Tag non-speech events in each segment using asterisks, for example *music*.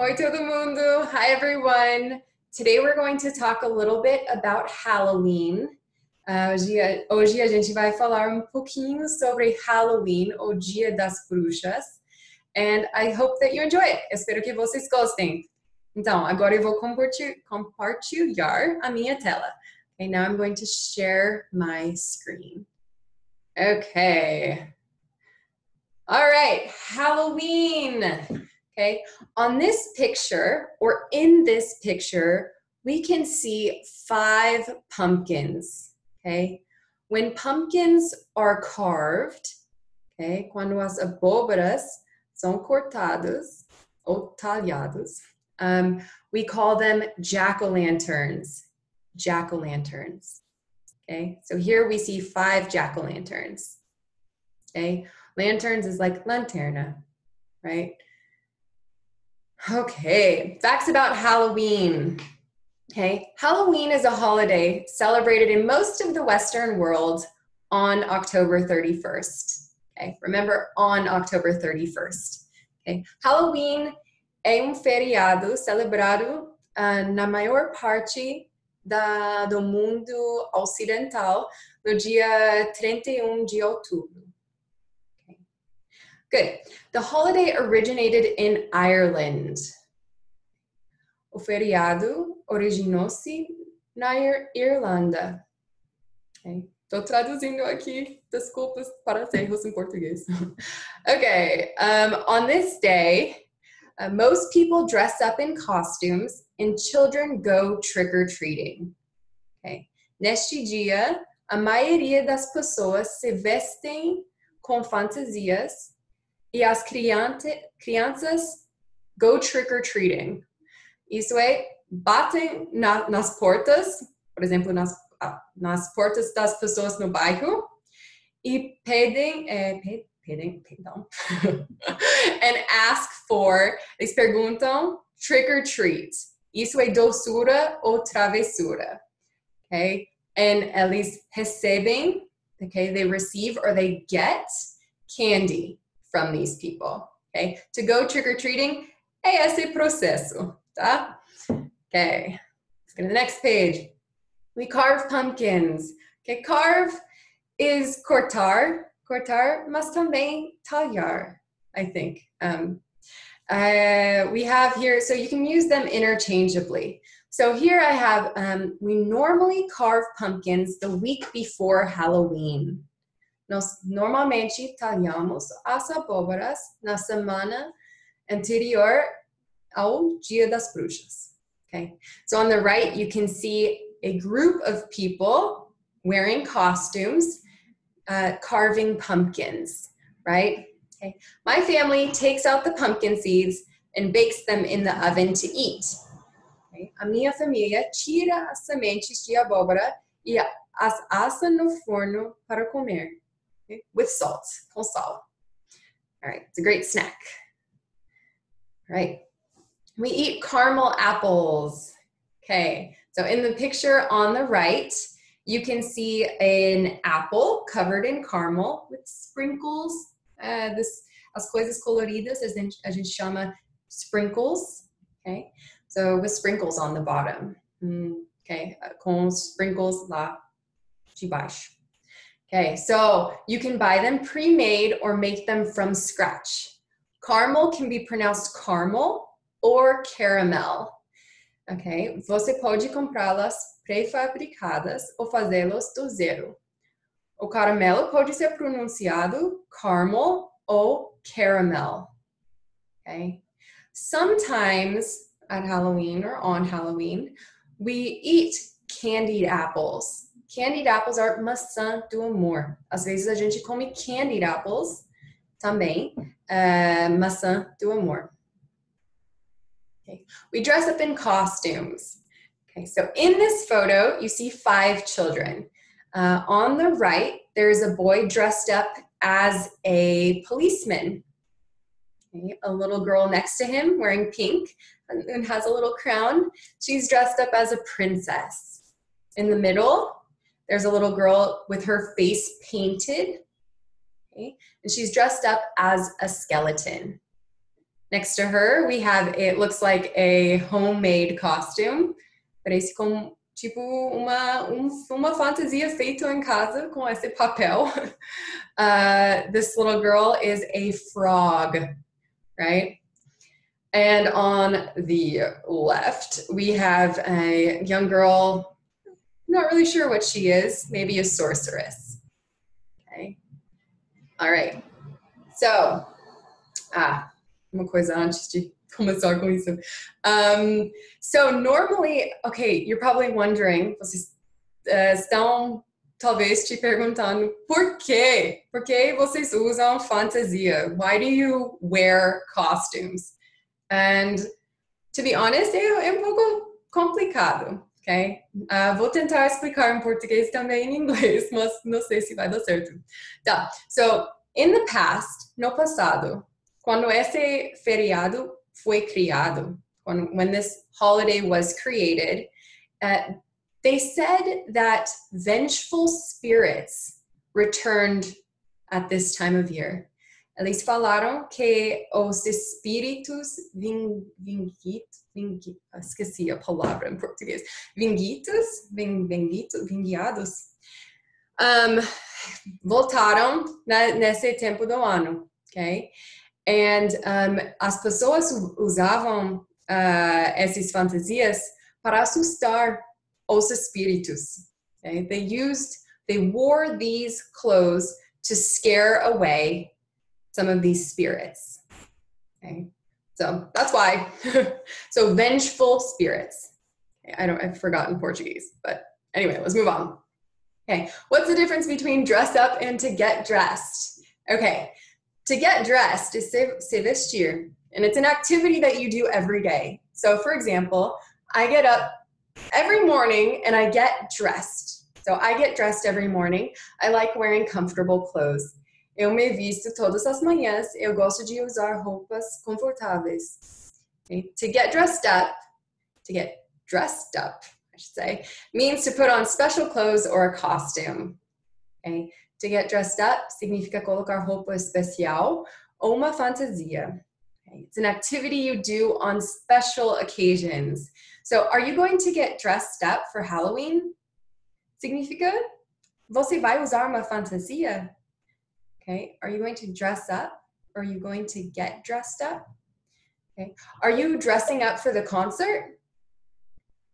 Oi, todo mundo. Hi, everyone. Today we're going to talk a little bit about Halloween. Uh, hoje, hoje a gente vai falar um pouquinho sobre Halloween, o Dia das Bruxas. And I hope that you enjoy it. Espero que vocês gostem. Então, agora eu vou compartilhar a minha tela. Okay, now I'm going to share my screen. Okay. All right, Halloween. Okay, on this picture or in this picture, we can see five pumpkins. Okay, when pumpkins are carved, okay, quando as abóboras são cortadas ou talhadas, um, we call them jack-o'-lanterns. Jack-o'-lanterns. Okay, so here we see five jack-o'-lanterns. Okay, lanterns is like lanterna, right? Okay, facts about Halloween. Okay, Halloween is a holiday celebrated in most of the Western world on October 31st. Okay, remember on October 31st. Okay, Halloween é um feriado celebrado uh, na maior parte da, do mundo ocidental no dia 31 de outubro. Good. The holiday originated in Ireland. O feriado originou-se na Irlanda. Okay. Tô traduzindo aqui, desculpas para os erros em português. *laughs* okay, um, on this day, uh, most people dress up in costumes and children go trick-or-treating. Okay. Neste dia, a maioria das pessoas se vestem com fantasias e as crianças go trick-or-treating. Isso é, batem na, nas portas, por exemplo, nas, nas portas das pessoas no bairro e pedem, é, pedem, perdão, *laughs* and ask for, eles perguntam trick or treat. Isso é doçura ou travessura, okay? And eles recebem, okay, they receive or they get candy from these people, okay? To go trick-or-treating é esse processo, tá? Okay, let's go to the next page. We carve pumpkins. Okay, carve is cortar, cortar, mas também talhar, I think. Um, uh, we have here, so you can use them interchangeably. So here I have, um, we normally carve pumpkins the week before Halloween. Nós normalmente talhamos as abóboras na semana anterior ao Dia das Bruxas. Okay, so on the right you can see a group of people wearing costumes, uh, carving pumpkins, right? Okay, my family takes out the pumpkin seeds and bakes them in the oven to eat. Okay? A minha família tira as sementes de abóbora e as assa no forno para comer okay? with salt, com sal. All right, it's a great snack. All right, we eat caramel apples. Okay, so in the picture on the right, you can see an apple covered in caramel with sprinkles. Uh, this, as coisas coloridas, as a gente chama sprinkles. Okay, so with sprinkles on the bottom. Mm, okay, uh, com sprinkles lá de baixo. Okay, so you can buy them pre-made or make them from scratch. Caramel can be pronounced caramel or caramel. Okay, você pode comprá-las pré-fabricadas ou fazê-las do zero. O caramelo pode ser pronunciado caramel ou caramel. Okay, sometimes at Halloween or on Halloween, we eat candied apples. Candied apples are maçã do amor. Às vezes a gente come candied apples também, uh, maçã do amor. Okay. We dress up in costumes. Okay, so in this photo, you see five children. Uh, on the right, there's a boy dressed up as a policeman. Okay, a little girl next to him wearing pink and has a little crown. She's dressed up as a princess. In the middle, there's a little girl with her face painted, okay? and she's dressed up as a skeleton. Next to her, we have, it looks like a homemade costume. Parece como, tipo, uma, um, uma fantasia feita em casa com esse papel. *laughs* Uh, this little girl is a frog, right? And on the left, we have a young girl, not really sure what she is, maybe a sorceress. Okay. All right. So, ah, uma coisa antes de começar com isso. Um, so normally, okay, you're probably wondering, vocês estão talvez te perguntando por quê? Por que vocês usam fantasia? Why do you wear costumes? And to be honest, é um pouco complicado, ok? Uh, vou tentar explicar em português também em inglês, *laughs* mas não sei se vai dar certo. Tá, so, in the past, no passado, quando esse feriado foi criado, when, when this holiday was created, uh, they said that vengeful spirits returned at this time of year. Eles falaram que os espíritos ving, vingit, vingit, esqueci a palavra em português, vingitos, ving, vingito, vingiados, um, voltaram na, nesse tempo do ano, ok? And um, as pessoas usavam uh, essas fantasias para assustar os espíritos. Okay? They used, they wore these clothes to scare away some of these spirits. Okay? So that's why. *laughs* so vengeful spirits. I don't, I've forgotten Portuguese, but anyway, let's move on. Okay, what's the difference between dress up and to get dressed? Okay, to get dressed is se, se vestir, and it's an activity that you do every day. So for example, I get up every morning and I get dressed. So I get dressed every morning. I like wearing comfortable clothes. Eu me visto todas as manhãs. Eu gosto de usar roupas confortáveis. Okay? To get dressed up, to get dressed up, I should say, means to put on special clothes or a costume. Okay? To get dressed up significa colocar roupa especial ou uma fantasia. It's an activity you do on special occasions. So are you going to get dressed up for Halloween? Significa você vai usar uma fantasia? Okay, are you going to dress up? Are you going to get dressed up? Okay, are you dressing up for the concert?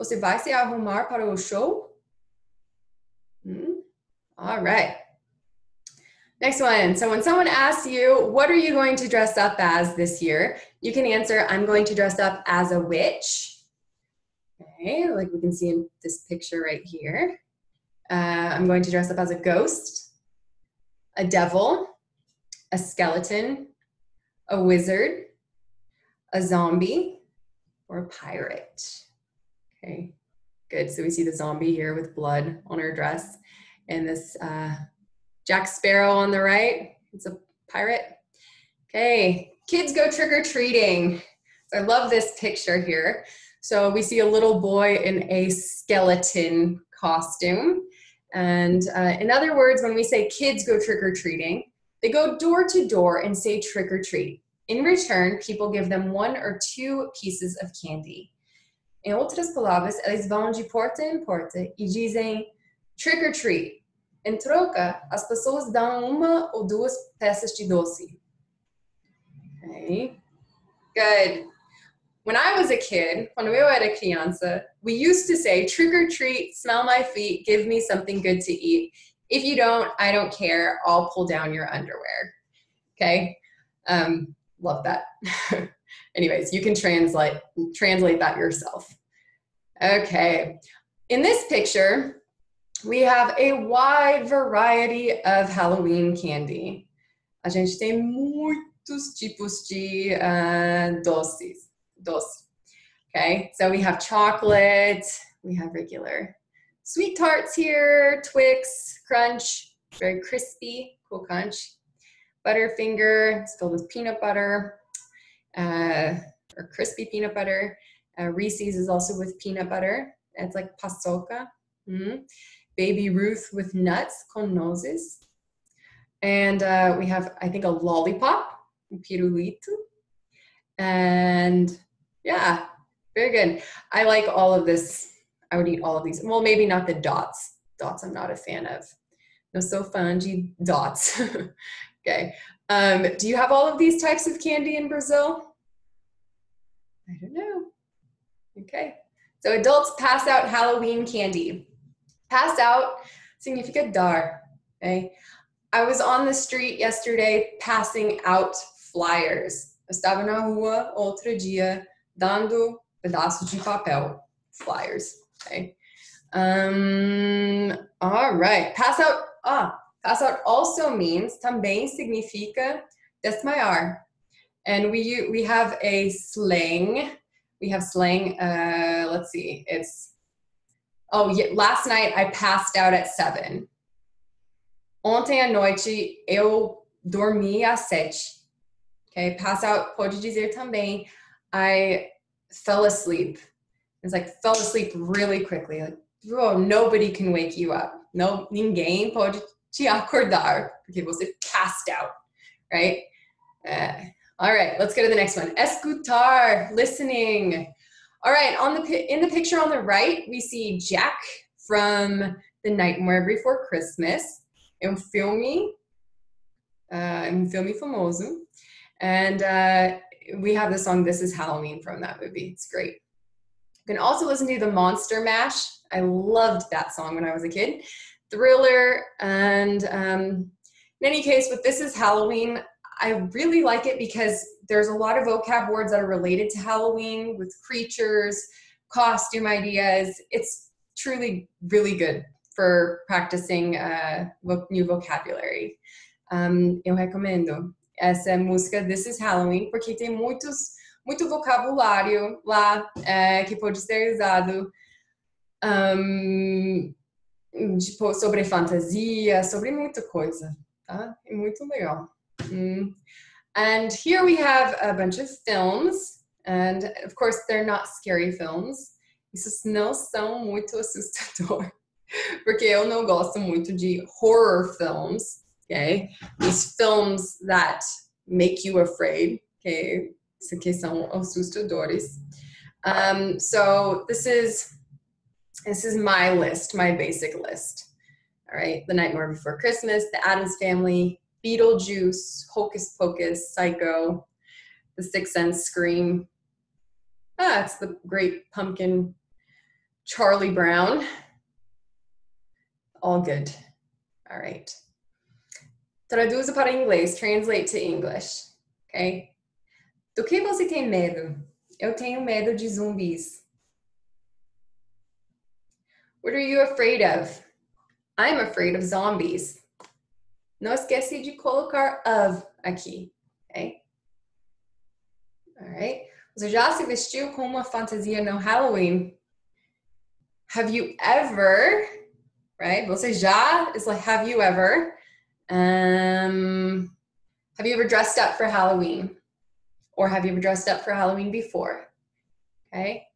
Você vai se arrumar para o show? Hmm? All right. Next one. So when someone asks you, what are you going to dress up as this year? You can answer, I'm going to dress up as a witch. Okay, like we can see in this picture right here. Uh, I'm going to dress up as a ghost, a devil, a skeleton, a wizard, a zombie, or a pirate. Okay, good. So we see the zombie here with blood on her dress and this uh, Jack Sparrow on the right. It's a pirate. Okay, kids go trick-or-treating. I love this picture here. So we see a little boy in a skeleton costume. And uh, in other words, when we say kids go trick-or-treating, they go door to door and say trick or treat. In return, people give them one or two pieces of candy. Em outras palavras, eles vão de porta em porta e dizem trick or treat. Em troca, as pessoas dão uma ou duas peças de doce. Okay. Good. When I was a kid, quando eu era criança, we used to say, trick or treat, smell my feet, give me something good to eat. If you don't, I don't care, I'll pull down your underwear. Okay, um, love that. *laughs* Anyways, you can translate, translate that yourself. Okay, in this picture, we have a wide variety of Halloween candy. A gente tem muitos tipos de uh, doces dos. Okay, so we have chocolate, we have regular SweeTarts here, Twix, Crunch, very crispy, cool crunch. Butterfinger, it's filled with peanut butter, uh, or crispy peanut butter. Uh, Reese's is also with peanut butter. It's like paçoca. Mm -hmm. Baby Ruth with nuts, con nozes. And uh, we have, I think, a lollipop, pirulito. And yeah, very good. I like all of this. I would eat all of these. Well, maybe not the dots. Dots I'm not a fan of. No so fungy dots. *laughs* okay. Um, do you have all of these types of candy in Brazil? I don't know. Okay. So adults pass out Halloween candy. Pass out significa dar. Okay. I was on the street yesterday passing out flyers. Estava na rua outro dia dando pedaços de papel, flyers. Okay. Um, all right. Pass out. Ah, pass out also means também significa desmaiar. And we we have a slang. We have slang. Uh, let's see. It's oh yeah. Last night I passed out at seven. Ontem à noite eu dormi às sete. Okay, pass out pode dizer também I fell asleep. It's like fell asleep really quickly. Like, oh, nobody can wake you up. No, ninguém pode te acordar porque você passed out, right? Uh, all right, let's go to the next one. Escutar, listening. All right, on the in the picture on the right, we see Jack from The Nightmare Before Christmas. É um filme, uh, um filme famoso. And uh, we have the song This Is Halloween from that movie. It's great. You can also listen to the Monster Mash. I loved that song when I was a kid. Thriller. And um, in any case, with This Is Halloween, I really like it because there's a lot of vocab words that are related to Halloween with creatures, costume ideas. It's truly really good for practicing uh, new vocabulary. Um, eu recomendo essa música This is Halloween porque tem muitos, muito vocabulário lá é, que pode ser usado um, tipo, sobre fantasia, sobre muita coisa, tá? É muito legal. Mm. And here we have a bunch of films, and of course they're not scary films. Esses não são muito *laughs* assustador, porque eu não gosto muito de horror films, okay? These films that make you afraid, okay? São assustadores. Um, so this is this is my list, my basic list. All right, The Nightmare Before Christmas, The Addams Family, Beetlejuice, Hocus Pocus, Psycho, The Sixth Sense, Scream. Ah, it's the great pumpkin, Charlie Brown. All good. All right. Traduza para inglês, translate to English. Ok? Do que você tem medo? Eu tenho medo de zumbis. What are you afraid of? I'm afraid of zombies. Não esquece de colocar of aqui, ok? Alright. Você já se vestiu com uma fantasia no Halloween? Have you ever, right? Você já is like, have you ever? Um, have you ever dressed up for Halloween? Or have you ever dressed up for Halloween before? Okay.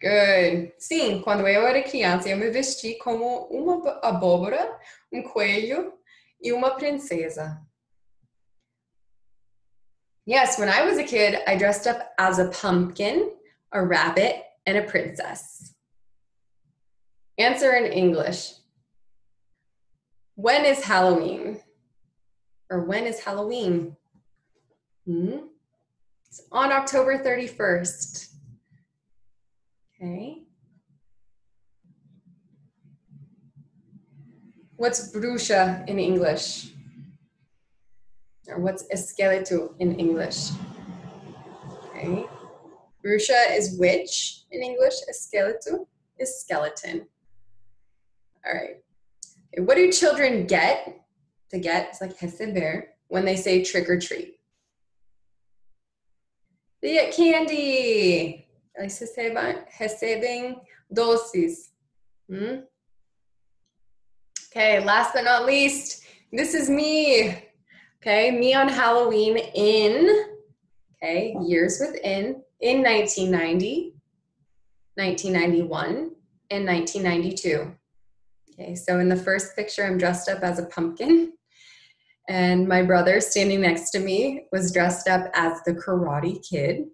Good. Sim, quando eu era criança, eu me vesti como uma abóbora, um coelho e uma princesa. Yes, when I was a kid, I dressed up as a pumpkin, a rabbit, and a princess. Answer in English. When is Halloween? Or when is Halloween? Hmm? It's on October 31st. Okay. What's bruxa in English? Or what's esqueleto in English? Okay. Bruxa is witch in English. Esqueleto is skeleton. All right. What do children get? To get, it's like receber, when they say trick or treat. They get candy. Eles recebem, recebem doces. Hmm? Okay, last but not least, this is me. Okay, me on Halloween in, okay, years within, in 1990, 1991, and 1992. Okay, so in the first picture, I'm dressed up as a pumpkin. And my brother standing next to me was dressed up as the Karate Kid.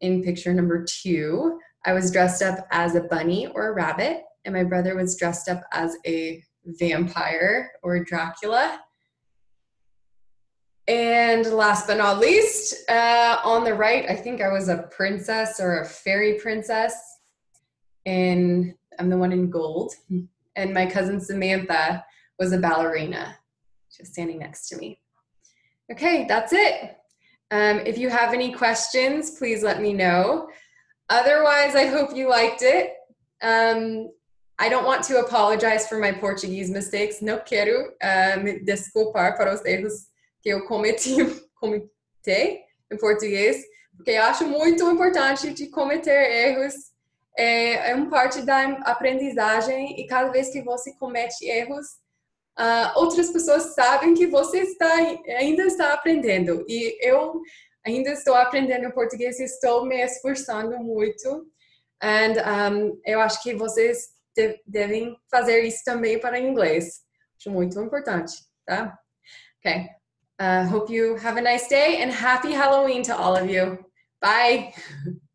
In picture number two, I was dressed up as a bunny or a rabbit, and my brother was dressed up as a vampire or Dracula. And last but not least, uh, on the right, I think I was a princess or a fairy princess. And I'm the one in gold. *laughs* And my cousin Samantha was a ballerina, just standing next to me. Okay, that's it. Um, if you have any questions, please let me know. Otherwise, I hope you liked it. Um, I don't want to apologize for my Portuguese mistakes. Não quero uh, me desculpar para os erros que eu cometi, *laughs* cometei em português, porque acho muito importante de cometer erros. É, é uma parte da aprendizagem e cada vez que você comete erros, uh, outras pessoas sabem que você está, ainda está aprendendo. E eu ainda estou aprendendo português e estou me esforçando muito. And um, eu acho que vocês de devem fazer isso também para inglês. Acho muito importante, tá? Okay. Uh, hope you have a nice day and happy Halloween to all of you. Bye. *laughs*